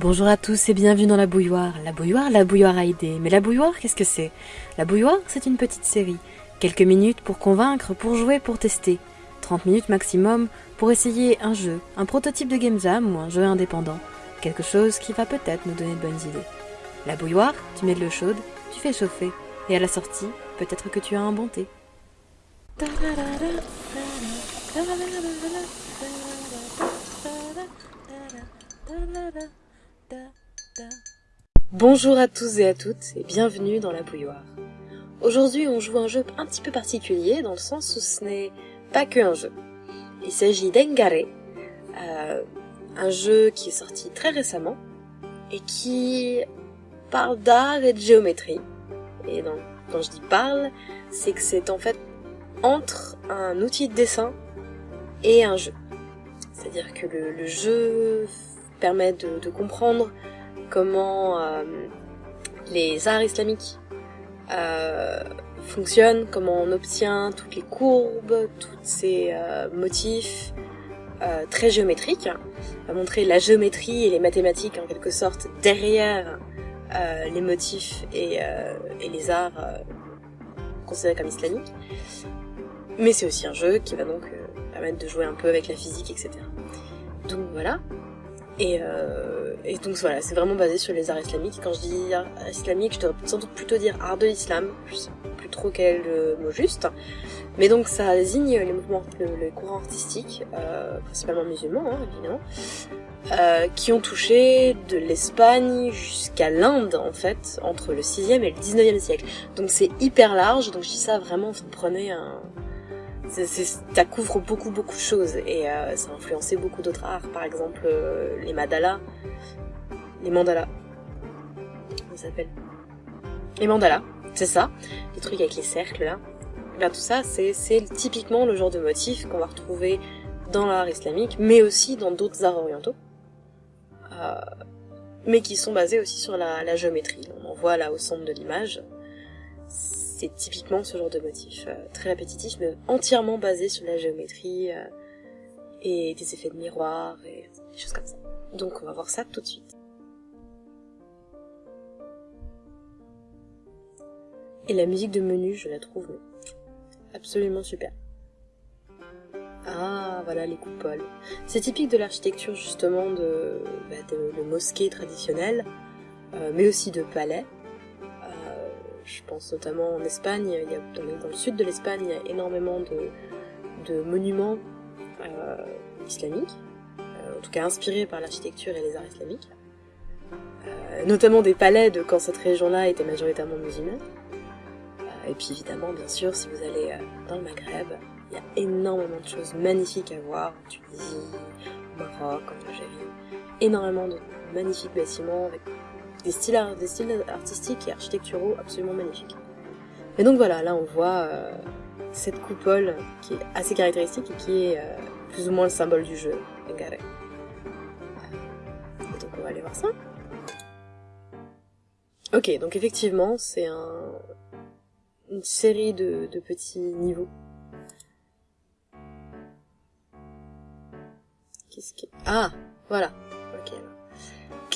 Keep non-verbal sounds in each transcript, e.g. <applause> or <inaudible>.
Bonjour à tous et bienvenue dans la bouilloire. La bouilloire, la bouilloire à. Mais la bouilloire, qu'est-ce que c'est? La bouilloire, c'est une petite série. Quelques minutes pour convaincre, pour jouer, pour tester. 30 minutes maximum pour essayer un jeu, un prototype de game jam ou un jeu indépendant. Quelque chose qui va peut-être nous donner de bonnes idées. La bouilloire, tu mets de l'eau chaude, tu fais chauffer. Et à la sortie, peut-être que tu as un bon thé. Bonjour à tous et à toutes et bienvenue dans la bouilloire. Aujourd'hui on joue un jeu un petit peu particulier dans le sens où ce n'est pas que un jeu. Il s'agit d'Engare, euh, un jeu qui est sorti très récemment et qui parle d'art et de géométrie. Et donc, quand je dis parle, c'est que c'est en fait entre un outil de dessin et un jeu. C'est-à-dire que le, jeu permet de comprendre comment euh, les arts islamiques euh, fonctionnent, comment on obtient toutes les courbes, tous ces euh, motifs très géométriques, va montrer la géométrie et les mathématiques en quelque sorte derrière les motifs et les arts considérés comme islamiques. Mais c'est aussi un jeu qui va donc permettre de jouer un peu avec la physique, etc. Donc voilà, et, euh, et donc voilà, c'est vraiment basé sur les arts islamiques. Quand je dis art islamique, je devrais sans doute plutôt dire art de l'islam. Je sais plus trop quel est le mot juste. Mais donc ça désigne les mouvements, les courants artistiques, euh, principalement musulmans hein, évidemment, euh, qui ont touché de l'Espagne jusqu'à l'Inde en fait, entre le 6e et le 19e siècle. Donc c'est hyper large, donc je dis ça vraiment, vous prenez un, ça couvre beaucoup beaucoup de choses et euh, ça a influencé beaucoup d'autres arts, par exemple euh, les mandalas, les mandalas, comment ça s'appelle? Les mandalas, c'est ça, les trucs avec les cercles là. Ben, tout ça, c'est typiquement le genre de motif qu'on va retrouver dans l'art islamique, mais aussi dans d'autres arts orientaux, euh, mais qui sont basés aussi sur la, la géométrie. On en voit là au centre de l'image c'est typiquement ce genre de motif, euh, très répétitif, mais entièrement basé sur la géométrie euh, et des effets de miroir et des choses comme ça. Donc on va voir ça tout de suite. Et la musique de menu, je la trouve absolument super. Ah, voilà les coupoles. C'est typique de l'architecture justement de, bah, mosquées traditionnelles, euh, mais aussi de palais. Je pense notamment en Espagne, il y a, dans, le sud de l'Espagne, il y a énormément de, monuments euh, islamiques, euh, en tout cas inspirés par l'architecture et les arts islamiques, euh, notamment des palais de quand cette région-là était majoritairement musulmane. et puis évidemment, bien sûr, si vous allez dans le Maghreb, il y a énormément de choses magnifiques à voir, en Tunisie, au Maroc, en Algérie, énormément de magnifiques bâtiments avec des styles, artistiques et architecturaux absolument magnifiques. Et donc voilà, là on voit euh, cette coupole qui est assez caractéristique et qui est euh, plus ou moins le symbole du jeu, Engare. Et donc on va aller voir ça. Ok, donc effectivement c'est un, une série de, de petits niveaux. Qu'est-ce qui... Ah, voilà. Ok,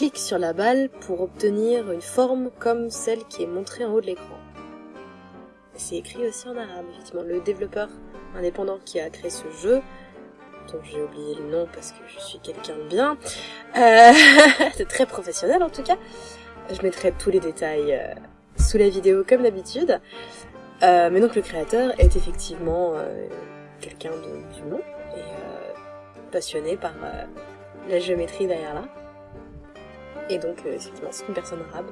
clique sur la balle pour obtenir une forme comme celle qui est montrée en haut de l'écran. C'est écrit aussi en arabe, effectivement. Le développeur indépendant qui a créé ce jeu, dont j'ai oublié le nom parce que je suis quelqu'un de bien, euh, <laughs> c'est très professionnel en tout cas. Je mettrai tous les détails euh, sous la vidéo comme d'habitude. Euh, mais donc le créateur est effectivement quelqu'un de, du nom et passionné par la géométrie derrière là. Et donc, euh, effectivement, c'est une personne arabe.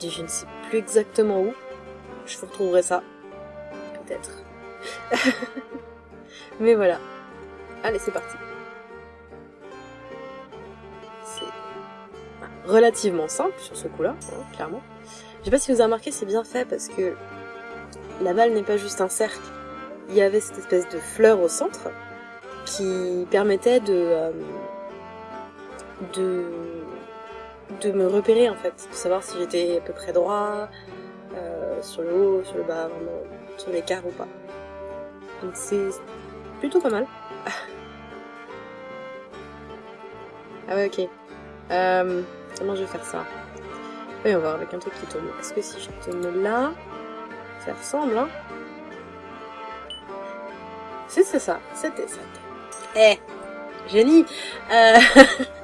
Je ne sais plus exactement où. Je vous retrouverai ça. Peut-être. <laughs> Mais voilà. Allez, c'est parti. C'est relativement simple sur ce coup-là, hein, clairement. Je sais pas si vous avez remarqué, c'est bien fait parce que la balle n'est pas juste un cercle. Il y avait cette espèce de fleur au centre qui permettait de, euh, de de me repérer en fait, de savoir si j'étais à peu près droit, euh, sur le haut, sur le bas, vraiment, sur l'écart ou pas. Donc c'est plutôt pas mal. ah ouais ok. Euh, comment je vais faire ça? Oui, on va voir avec un truc qui tombe. Est-ce que si je mets là, ça ressemble, hein? Si, c'est ça. C'était ça. Eh Génie euh... <laughs>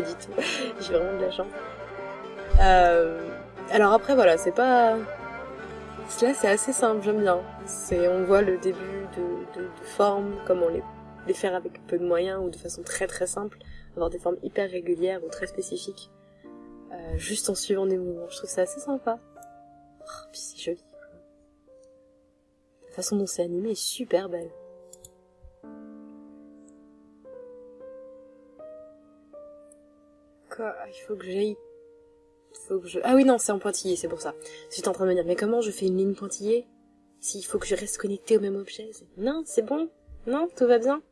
Pas. <laughs> J'ai vraiment de la chance. Euh... Alors après, voilà, c'est pas... Cela, c'est assez simple, j'aime bien. C'est, on voit le début de, formes, comment les, les faire avec peu de moyens ou de façon très très simple, avoir des formes hyper régulières ou très spécifiques, euh, juste en suivant des mouvements. Je trouve ça assez sympa. Oh, puis c'est joli. La façon dont c'est animé est super belle. Quoi. Il faut que j'aille. Faut que je... Ah oui, non, c'est en pointillé, c'est pour ça. J'étais en train de me dire, mais comment je fais une ligne pointillée S'il faut que je reste connecté au même objet? Non, c'est bon. Non, tout va bien.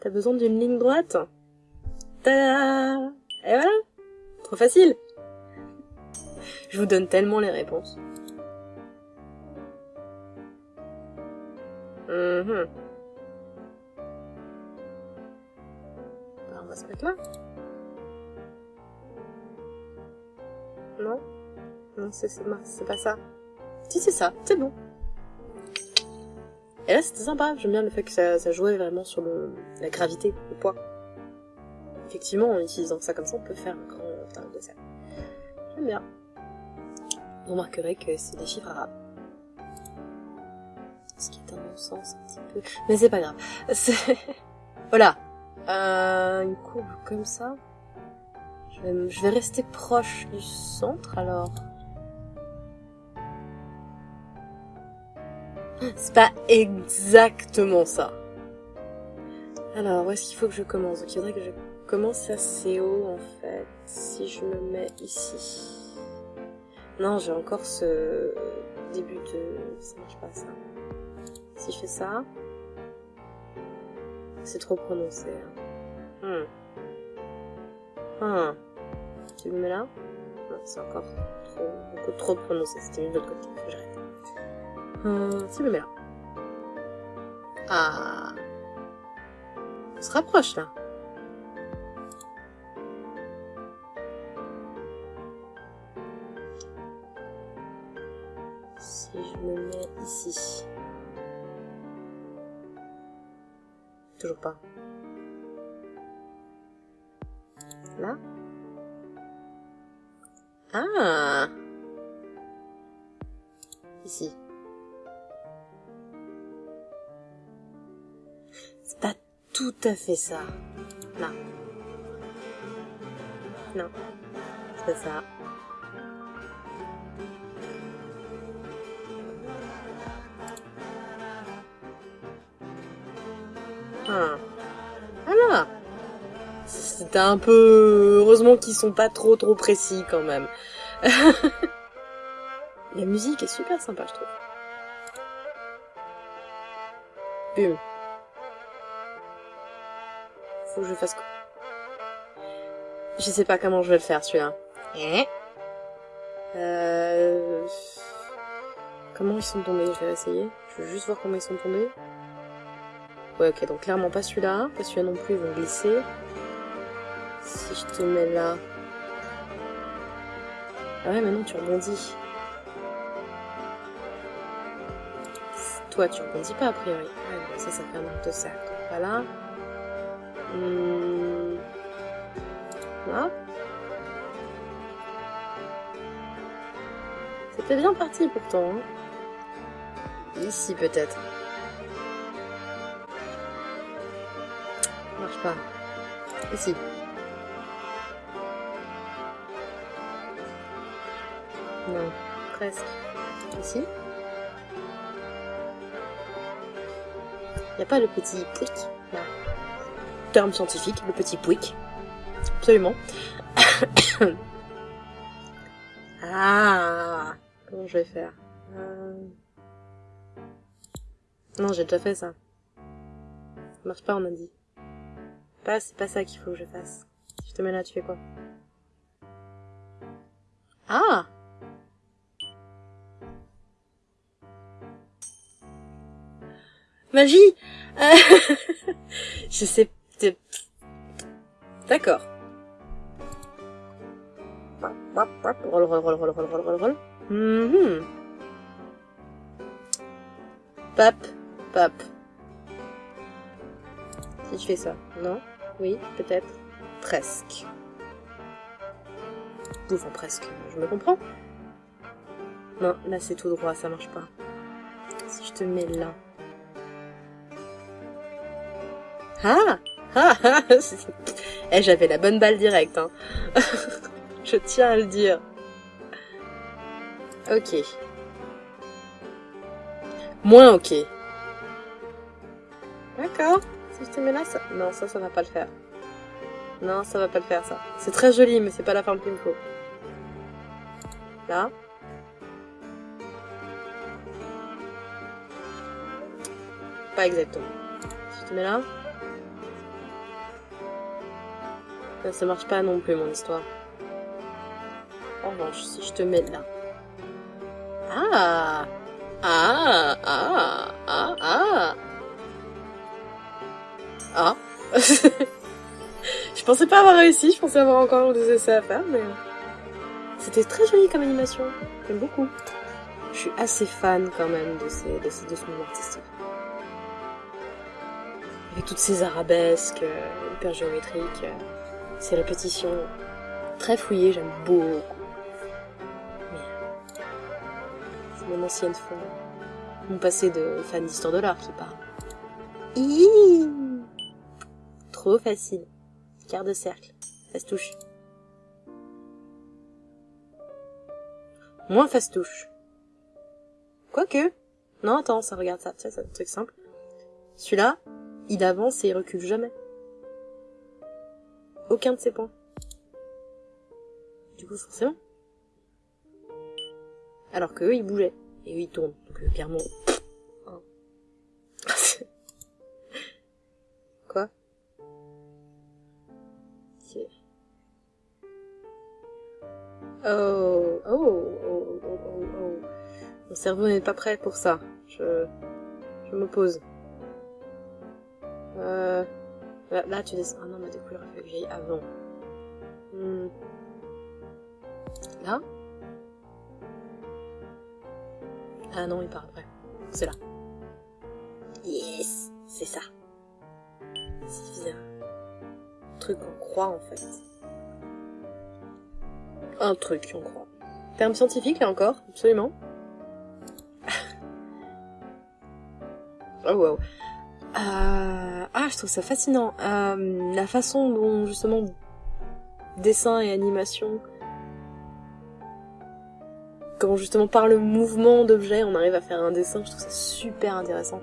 T'as besoin d'une ligne droite? Ta Et voilà. Trop facile. Je vous donne tellement les réponses. Mm on va se mettre là. Non Non, c'est pas ça. Si, c'est ça, c'est bon. Et là, c'était sympa. J'aime bien le fait que ça, jouait vraiment sur la gravité, le poids. Effectivement, en utilisant ça comme ça, on peut faire un grand ça. J'aime bien. Vous remarquerez que c'est des chiffres arabes. Ce qui est un non-sens un petit peu. Mais c'est pas grave. <laughs> voilà. Euh, une courbe comme ça. Je vais rester proche du centre alors. C'est pas exactement ça. Alors, où est-ce qu'il faut que je commence? Donc, il faudrait que je commence assez haut, en fait. Si je me mets ici. Non, j'ai encore ce début de... Ça marche pas, ça. Si je fais ça... C'est trop prononcé. Hein. Hmm. Hmm. Tu me mets là Non, c'est encore trop, beaucoup trop prononcé. C'était de l'autre côté. J'arrête. Euh, tu me mets là. Ah. On se rapproche là. Si je me mets ici. Toujours pas. Là? Ah Ici. C'est pas tout à fait ça. Là. Non. C'est ça. Ah. C'était un peu... Heureusement qu'ils sont pas trop trop précis quand même. <laughs> La musique est super sympa, je trouve. Bum. Faut que je fasse quoi Je sais pas comment je vais le faire, celui-là. Eh? Euh... Comment ils sont tombés? Je vais essayer. Je veux juste voir comment ils sont tombés. Ouais, ok, donc clairement pas celui-là. Pas celui-là non plus, ils vont glisser. Si je te mets là... Ah ouais, maintenant tu rebondis. Toi, tu rebondis pas, a priori. Ah, ça, ça fait un arc de cercle. Voilà. Hum... Là. C'était bien parti, pourtant. Hein. Ici, peut-être. Marche pas. Ici. Presque. Ici. Il a pas le petit pouic? Là. Terme scientifique, le petit pouic. Absolument. <coughs> ah Comment je vais faire? Euh... Non, j'ai déjà fait ça. Ça marche pas, on a dit. Pas, c'est pas ça qu'il faut que je fasse. Si je te mets là, tu fais quoi? Ah Magie <laughs> Je sais... D'accord. Roll, roll, roll, roll, roll, roll, roll, roll. Mhm. Pap, pap. Si je fais ça, non? Oui, peut-être Presque. Enfin, presque. Je me comprends Non, là c'est tout droit, ça marche pas. Si je te mets là. Ah Ah ah <laughs> Eh, j'avais la bonne balle directe, hein. <laughs> je tiens à le dire. Ok. Moins ok. D'accord. Si je te mets là, ça... Non, ça, ça va pas le faire. Non, ça va pas le faire, ça. C'est très joli, mais c'est pas la forme qu'il me faut. Là. Pas exactement. Si je te mets là. Ça, marche pas non plus, mon histoire. En revanche, si je te mets là. Ah Ah Ah Ah Ah Ah <laughs> Je pensais pas avoir réussi, je pensais avoir encore des essais à faire, mais... C'était très joli comme animation, j'aime beaucoup. Je suis assez fan quand même de, ces, de, ces, de ce mouvement artistique. Avec toutes ces arabesques, euh, hyper géométriques, euh, ces répétitions très fouillées, j'aime beaucoup. C'est mon ancienne forme. Mon passé de fan d'histoire de l'art qui parle. Trop facile. Quart de cercle. touche. Moins touche. Quoique. Non, attends, ça regarde ça. c'est un truc simple. Celui-là, il avance et il recule jamais. Aucun de ses points. Du coup, forcément. Alors que eux, ils bougeaient. Et eux, ils tournent. Donc, euh, clairement... <laughs> Quoi? Oh, oh, oh, oh, oh, oh. Mon cerveau n'est pas prêt pour ça. Je, je m'oppose. Euh, là, tu descends. Ah non, mais aurait fallu que j'aille avant. Hmm. Là? Ah non, il part après. C'est là. Yes C'est ça. C'est bien. Truc en croix, en fait. Un truc, on croit. Terme scientifique, là encore, absolument. <laughs> oh wow. Euh... Ah, je trouve ça fascinant. Euh, la façon dont, justement, dessin et animation, quand justement par le mouvement d'objet, on arrive à faire un dessin, je trouve ça super intéressant.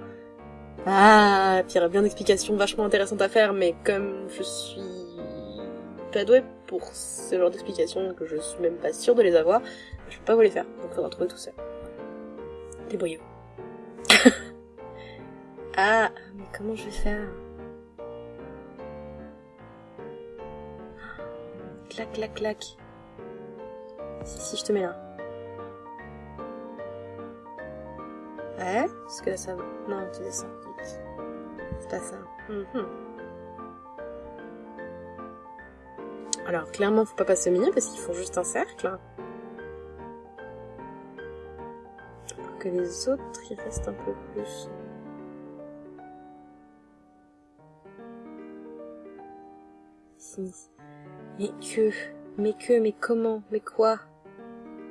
Ah, puis il y aurait bien d'explications vachement intéressantes à faire, mais comme je suis pas douée pour ce genre d'explications que je suis même pas sûre de les avoir, je peux pas vous les faire, donc faudra trouver tout seul. Débrouillez-vous. <laughs> ah, mais comment je vais faire Clac, clac, clac. Si, si, je te mets là. Ouais, parce que là ça va. Non, tu descends. C'est pas ça. Mhm. Alors, clairement, faut pas passer au milieu parce qu'ils font juste un cercle. Alors que les autres, ils restent un peu plus. Mais que, mais que, mais comment, mais quoi?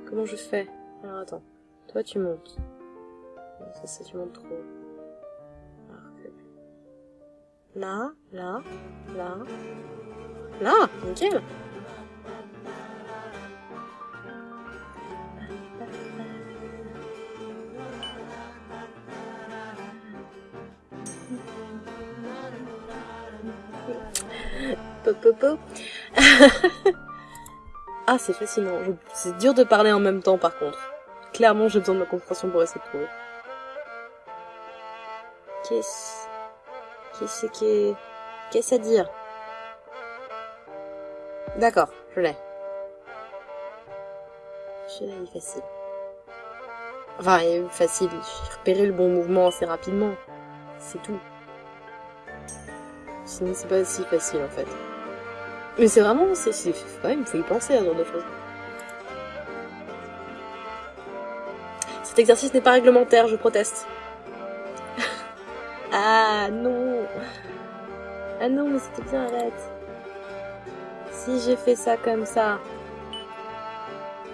Comment je fais? Alors attends, toi tu montes. Ça, ça tu montes trop. Là, là, là, Là. <laughs> ah, c'est fascinant. C'est dur de parler en même temps, par contre. Clairement, j'ai besoin de ma concentration pour essayer de trouver. Qu'est-ce... Qu'est-ce que... Qu'est-ce à dire? D'accord, je l'ai. Je l'ai, facile. Enfin, facile, j'ai repéré le bon mouvement assez rapidement. C'est tout. Sinon, c'est pas si facile, en fait. Mais c'est vraiment, c'est quand même, il faut y penser à ce genre de choses. Cet exercice n'est pas réglementaire, je proteste. <laughs> ah non Ah non, mais c'était bien, arrête. Si j'ai fait ça comme ça,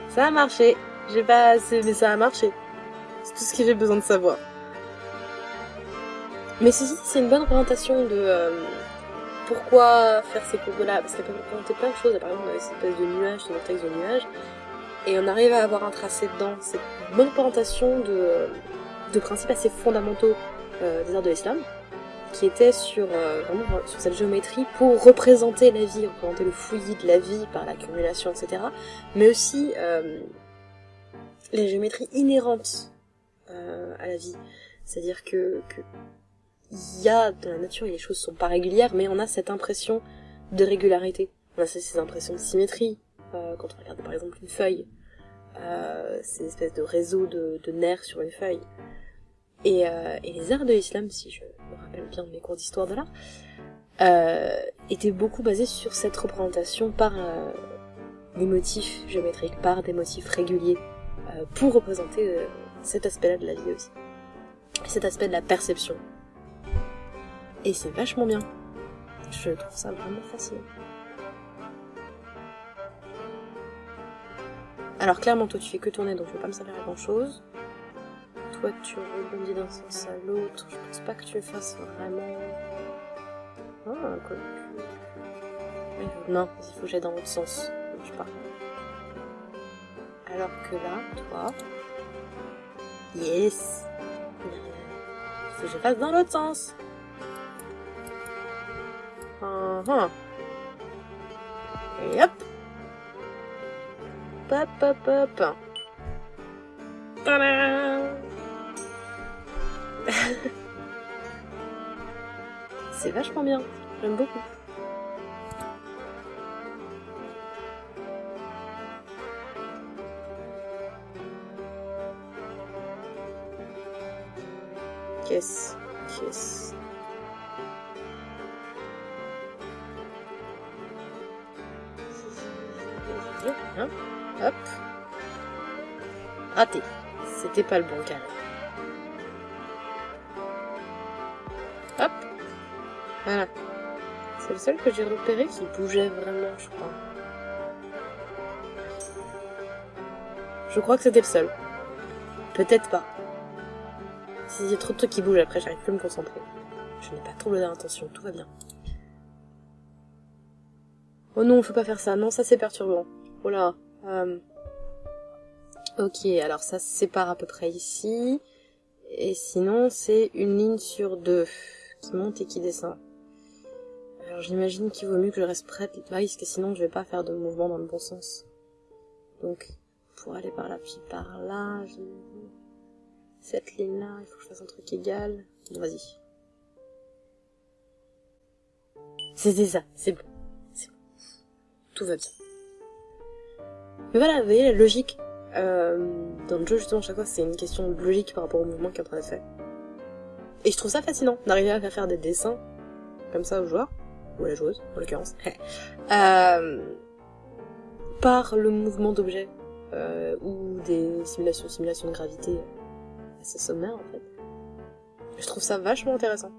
ça a marché. J'ai pas assez, mais ça a marché. C'est tout ce que j'ai besoin de savoir. Mais ceci, c'est une bonne représentation de... Euh, pourquoi faire ces courbes-là. Parce qu'elle peut représenter plein de choses. Par exemple, on a cette espèce de nuage, ce vortex de nuage. Et on arrive à avoir un tracé dedans. C'est une bonne représentation de, de principes assez fondamentaux euh, des arts de l'islam qui était sur, euh, vraiment, sur cette géométrie pour représenter la vie, représenter le fouillis de la vie par l'accumulation, etc. Mais aussi euh, les géométries inhérentes euh, à la vie. C'est-à-dire que, que il y a dans la nature, les choses sont pas régulières, mais on a cette impression de régularité. On a ces impressions de symétrie. Euh, quand on regarde par exemple une feuille, euh, ces espèces de réseaux de, de nerfs sur une feuille. Et, euh, et, les arts de l'islam, si je me rappelle bien de mes cours d'histoire de l'art, étaient beaucoup basés sur cette représentation par des motifs géométriques, par des motifs réguliers, pour représenter cet aspect-là de la vie aussi. Cet aspect de la perception. Et c'est vachement bien. Je trouve ça vraiment fascinant. Alors clairement, toi tu fais que tourner, donc je vais pas me servir à grand chose toi tu rebondis d'un sens à l'autre. Je pense pas que tu le fasses vraiment. Ah, quoi Non, il faut que j'aille dans l'autre sens. Je pas. Alors que là, toi. Yes Il faut que je fasse dans l'autre sens. -huh. Et hop hop, hop. Tadam C'est vachement bien, j'aime beaucoup. Qu'est-ce Qu'est-ce Hein Hop. Raté. C'était pas le bon carré. Hop. Voilà. C'est le seul que j'ai repéré qui bougeait vraiment, je crois. Je crois que c'était le seul. Peut-être pas. S'il y a trop de trucs qui bougent après, j'arrive plus à me concentrer. Je n'ai pas troublé d'intention, tout va bien. Oh non, faut pas faire ça. Non, ça c'est perturbant. Oh là. Euh... Ok, alors ça se sépare à peu près ici. Et sinon, c'est une ligne sur deux qui monte et qui descend. Alors j'imagine qu'il vaut mieux que je reste prête là, parce que sinon je vais pas faire de mouvement dans le bon sens. Donc, pour aller par là puis par là. Cette ligne-là, il faut que je fasse un truc égal. Vas-y. C'était ça. C'est bon. Tout va bien. Mais voilà, vous voyez la logique. Euh, dans le jeu, justement, chaque fois, c'est une question de logique par rapport au mouvement qu'il est en train de faire. Et je trouve ça fascinant d'arriver à faire des dessins comme ça aux joueurs, ou à la joueuse en l'occurrence, <laughs> euh, par le mouvement d'objets euh, ou des simulations, simulations de gravité assez sommaires en fait. Je trouve ça vachement intéressant.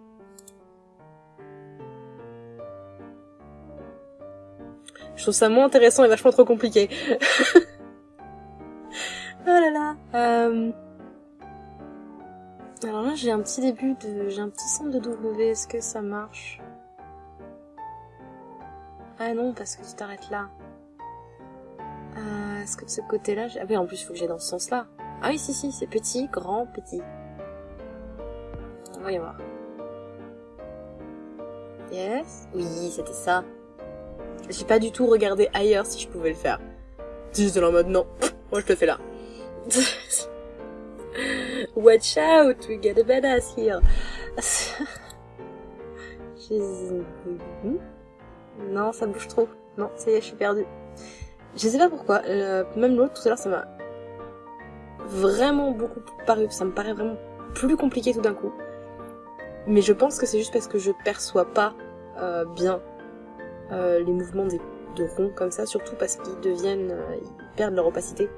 Je trouve ça moins intéressant et vachement trop compliqué. <laughs> oh là là. Euh... Alors là, j'ai un petit début de... J'ai un petit centre de W, est-ce que ça marche? Ah non, parce que tu t'arrêtes là. Euh, est-ce que de ce côté-là... Ah oui, en plus, il faut que j'aille dans ce sens-là. Ah oui, si, si, c'est petit, grand, petit. On va y voir. Yes Oui, c'était ça. J'ai pas du tout regardé ailleurs si je pouvais le faire. J'étais en mode non, moi je le fais là. <laughs> Watch out, we get a badass here. <laughs> non, ça bouge trop. Non, ça y est, je suis perdue. Je sais pas pourquoi. Même l'autre, tout à l'heure, ça m'a vraiment beaucoup paru. Ça me paraît vraiment plus compliqué tout d'un coup. Mais je pense que c'est juste parce que je perçois pas euh, bien euh, les mouvements des, de ronds comme ça, surtout parce qu'ils deviennent, euh, ils perdent leur opacité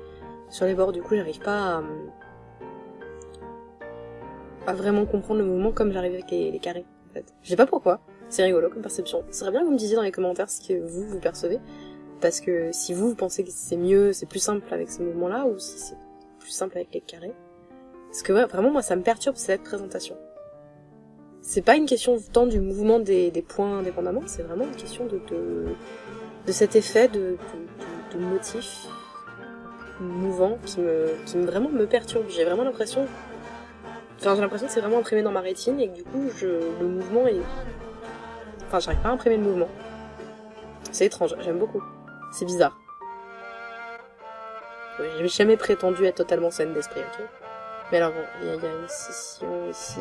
sur les bords. Du coup, j'arrive pas à, à vraiment comprendre le mouvement comme j'arrive avec les, les carrés. En fait. Je sais pas pourquoi. C'est rigolo comme perception. Ce serait bien que vous me disiez dans les commentaires ce que vous, vous percevez. Parce que si vous, vous pensez que c'est mieux, c'est plus simple avec ce mouvement-là, ou si c'est plus simple avec les carrés. Parce que ouais, vraiment, moi, ça me perturbe cette présentation. C'est pas une question tant du mouvement des, des points indépendamment, c'est vraiment une question de, de, de cet effet de, de, de, motif mouvant qui me, qui me vraiment me perturbe. J'ai vraiment l'impression, enfin j'ai l'impression que c'est vraiment imprimé dans ma rétine et que du coup je, le mouvement est, enfin j'arrive pas à imprimer le mouvement. C'est étrange, j'aime beaucoup. C'est bizarre. J'ai jamais prétendu être totalement saine d'esprit, ok? Mais alors bon, il y, y, a une scission ici,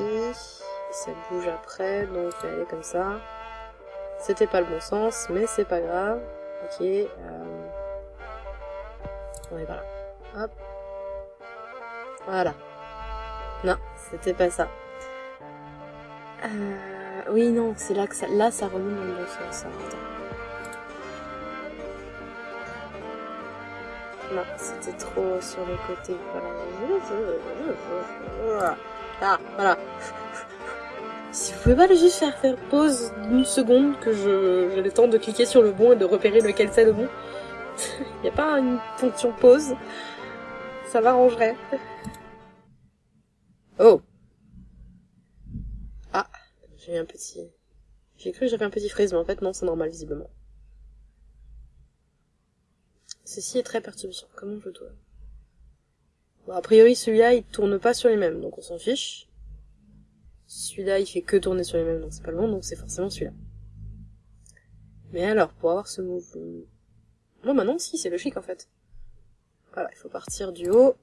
ça bouge après, donc je vais aller comme ça. C'était pas le bon sens, mais c'est pas grave. Ok, euh... on est par là. Hop. Voilà. Non, c'était pas ça. Euh... Oui, non, c'est là que ça... Là, ça remonte dans le bon sens. Non, c'était trop sur le côté. Voilà. Ah, voilà. Si vous pouvez pas juste faire faire pause d'une seconde que j'ai le temps de cliquer sur le bon et de repérer lequel c'est le bon. <laughs> Il a pas une fonction pause. Ça m'arrangerait. Oh. Ah, j'ai eu un petit... J'ai cru que j'avais un petit frise, mais en fait non, c'est normal visiblement. Ceci est très perturbant. Comment je dois? Bon, a priori, celui-là, il tourne pas sur les mêmes, donc on s'en fiche. Celui-là, il fait que tourner sur les mêmes, donc c'est pas le bon, donc c'est forcément celui-là. Mais alors, pour avoir ce mouvement... Bon, bah non, si, c'est logique, en fait. Voilà, il faut partir du haut.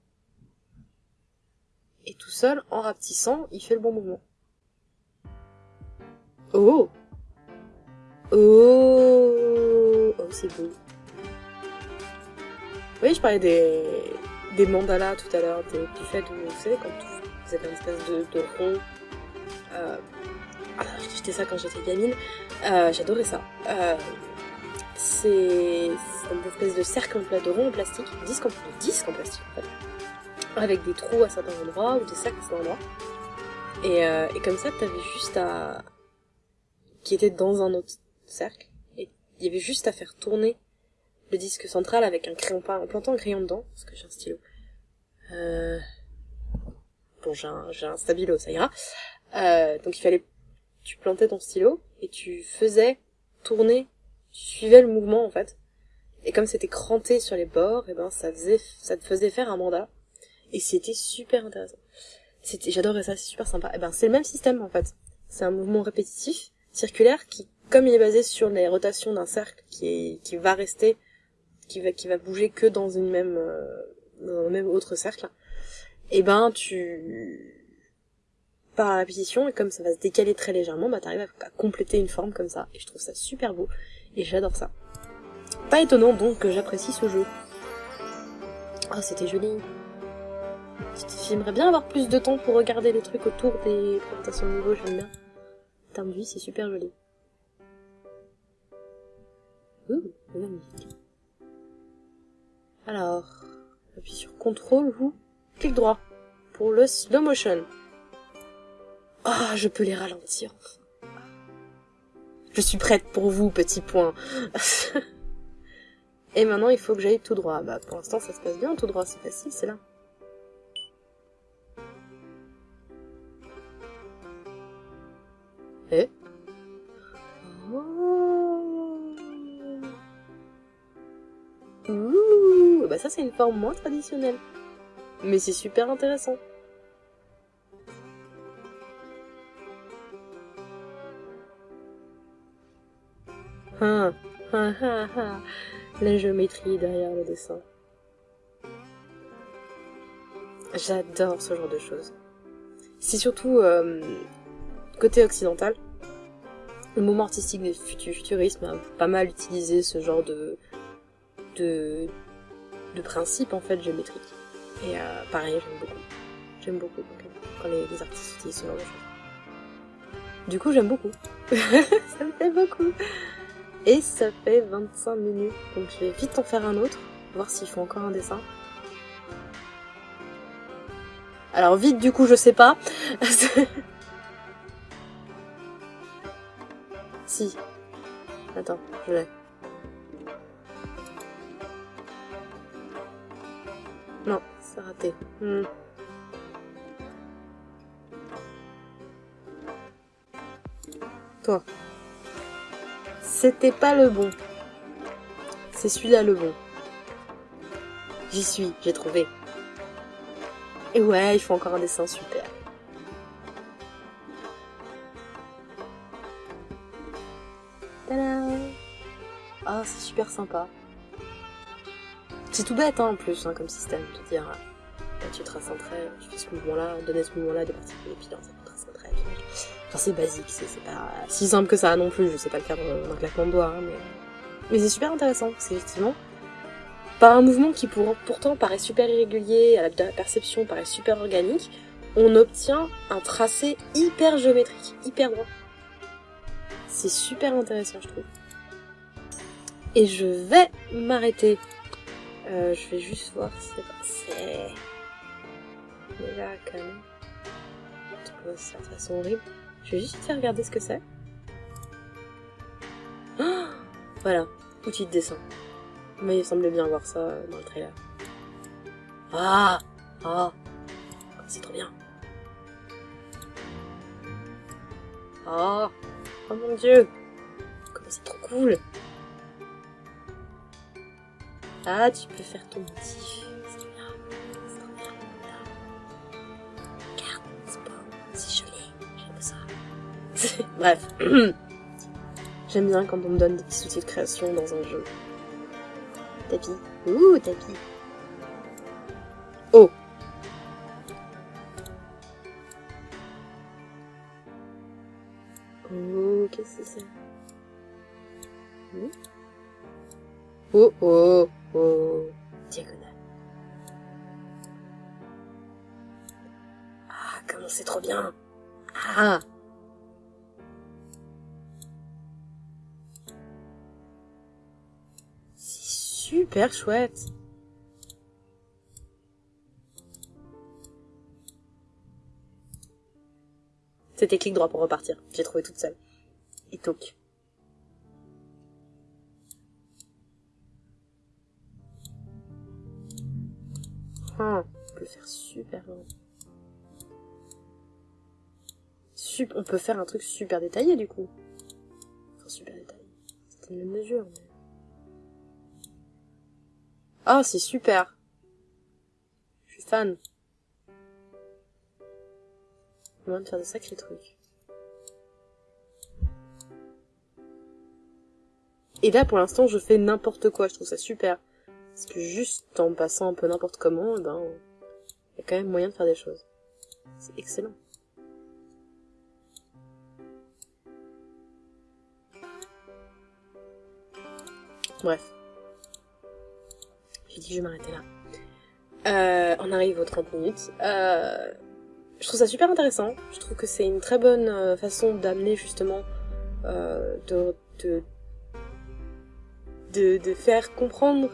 Et tout seul, en rapetissant, il fait le bon mouvement. Oh Oh Oh, c'est beau. Oui, je parlais des, des mandalas tout à l'heure, du fait de, vous savez, comme tout, c'est une espèce de, de rond. Euh, ah, j'étais ça quand j'étais gamine. Euh, J'adorais ça. Euh, c'est une espèce de cercle en plat rond en plastique, disque en, disque en plastique en fait, avec des trous à certains endroits ou des cercles à certains endroits. Et, euh, et comme ça, t'avais juste à... qui était dans un autre cercle, et il y avait juste à faire tourner le disque central avec un crayon peint en plantant un crayon dedans, parce que j'ai un stylo. Euh... Bon, j'ai un, j'ai un stabilo, ça ira. Euh, donc il fallait, tu plantais ton stylo et tu faisais tourner, tu suivais le mouvement en fait. Et comme c'était cranté sur les bords, et ben ça faisait, ça te faisait faire un mandat. Et c'était super intéressant. C'était, j'adorais ça, c'est super sympa. Et ben c'est le même système en fait. C'est un mouvement répétitif, circulaire, qui, comme il est basé sur les rotations d'un cercle, qui est, qui va rester qui va qui va bouger que dans une même euh, dans un même autre cercle et ben tu par la répétition et comme ça va se décaler très légèrement bah t'arrives à, compléter une forme comme ça et je trouve ça super beau et j'adore ça. Pas étonnant donc que j'apprécie ce jeu. Oh c'était joli. J'aimerais bien avoir plus de temps pour regarder les trucs autour des présentations de niveau j'aime bien. En termes de vie c'est super joli. Ouh, magnifique alors, appuie sur CTRL ou clic droit pour le slow motion. Oh, je peux les ralentir. Je suis prête pour vous, petit point. <laughs> Et maintenant, il faut que j'aille tout droit. Bah, pour l'instant, ça se passe bien tout droit, c'est facile, c'est là. Et Ouh, bah ça c'est une forme moins traditionnelle. Mais c'est super intéressant. <laughs> La géométrie derrière le dessin. J'adore ce genre de choses. C'est surtout euh, côté occidental. Le mouvement artistique du futurisme a pas mal utilisé ce genre de, de, de principe en fait géométrique. Et euh, pareil, j'aime beaucoup. J'aime beaucoup quand les, les, artistes utilisent ce genre de choses. Du coup, j'aime beaucoup. <laughs> ça me fait beaucoup. Et ça fait 25 minutes, donc je vais vite en faire un autre, voir s'il faut encore un dessin. Alors vite, du coup, je sais pas. <laughs> si. Attends, je l'ai. Non, c'est raté. Hmm. Toi. C'était pas le bon. C'est celui-là le bon. J'y suis, j'ai trouvé. Et ouais, il faut encore un dessin super. Ah, c'est super sympa. C'est tout bête hein, en plus, hein, comme système, de dire, là, tu traces un trait, tu fais ce mouvement-là, donner ce mouvement-là, des particules, et puis dans C'est basique, c'est pas si simple que ça non plus, je sais pas le faire d'un claquement de doigts, hein, mais, mais c'est super intéressant, c'est effectivement par un mouvement qui pour, pourtant paraît super irrégulier, à la perception paraît super organique, on obtient un tracé hyper géométrique, hyper droit. C'est super intéressant, je trouve. Et je vais m'arrêter. Euh, je vais juste voir si c'est... Mais là, quand même... ça de façon horrible. Je vais juste faire regarder ce que c'est. Oh voilà, outil de dessin. Mais il semblait bien voir ça dans le trailer. Ah Ah C'est trop bien. Ah Oh mon dieu Comme c'est trop cool Ah, tu peux faire ton motif. <laughs> Bref. <clears throat> J'aime bien quand on me donne des petits outils de création dans un jeu. Tapis. Ouh, tapis. Oh Oh, qu'est-ce que c'est hmm? Oh, oh, oh. Diagonale. Ah, comment c'est trop bien? Ah super chouette. C'était clic droit pour repartir. J'ai trouvé toute seule. Et toc. Ah, on peut faire super loin. on peut faire un truc super détaillé du coup. Enfin, super détaillé. C'était une mesure. Oh, c'est super. Je suis fan. On de faire de sacrés trucs. Et là, pour l'instant, je fais n'importe quoi. Je trouve ça super. Parce que juste en passant un peu n'importe comment, eh ben, il y a quand même moyen de faire des choses. C'est excellent. Bref. J'ai dit je vais m'arrêter là. Euh, on arrive aux 30 minutes. Euh, je trouve ça super intéressant. Je trouve que c'est une très bonne euh, façon d'amener justement de, de, faire comprendre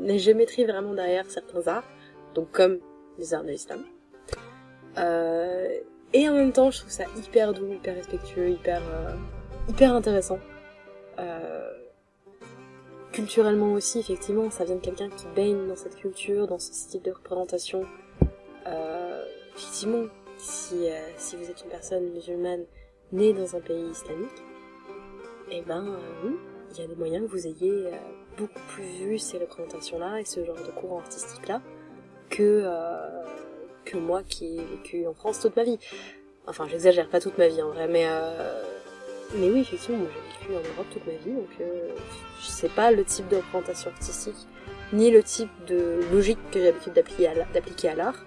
les géométries vraiment derrière certains arts, donc comme les arts de l'islam. Et en même temps, je trouve ça hyper doux, hyper respectueux, hyper, hyper intéressant. Culturellement aussi, effectivement, ça vient de quelqu'un qui baigne dans cette culture, dans ce style de représentation. Euh, effectivement, si, euh, si vous êtes une personne musulmane née dans un pays islamique, eh ben euh, oui, il y a des moyens que vous ayez beaucoup plus vu ces représentations-là et ce genre de courant artistique-là que, que moi qui ai vécu en France toute ma vie. Enfin, j'exagère pas toute ma vie en vrai, mais mais oui, effectivement, j'ai vécu en Europe toute ma vie, donc euh, sais pas le type de représentation artistique, ni le type de logique que j'ai l'habitude d'appliquer à l'art,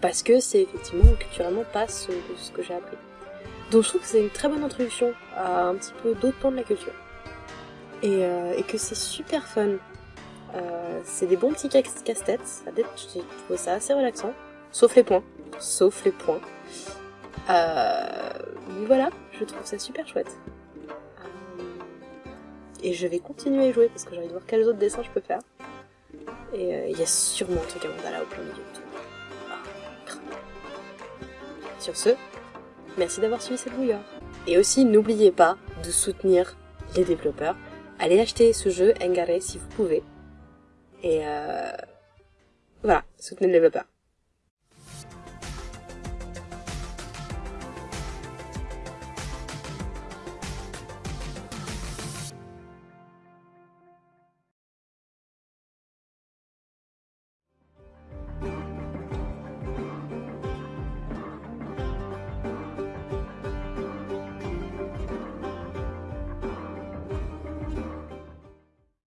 parce que c'est effectivement culturellement pas ce, que j'ai appris. Donc je trouve que c'est une très bonne introduction à un petit peu d'autres pans de la culture. Et, euh, et que c'est super fun. Euh, c'est des bons petits casse-têtes, j'ai ça assez relaxant, sauf les points, sauf les points. Euh, mais voilà, je trouve ça super chouette. Euh, et je vais continuer à jouer parce que j'ai envie de voir quels autres dessins je peux faire. Et euh, il y a sûrement un truc à mandala au plein milieu de tout. Ah, Sur ce, merci d'avoir suivi cette bouilloire. Et aussi, n'oubliez pas de soutenir les développeurs. Allez acheter ce jeu Engare si vous pouvez. Et euh... voilà, soutenez le développeur.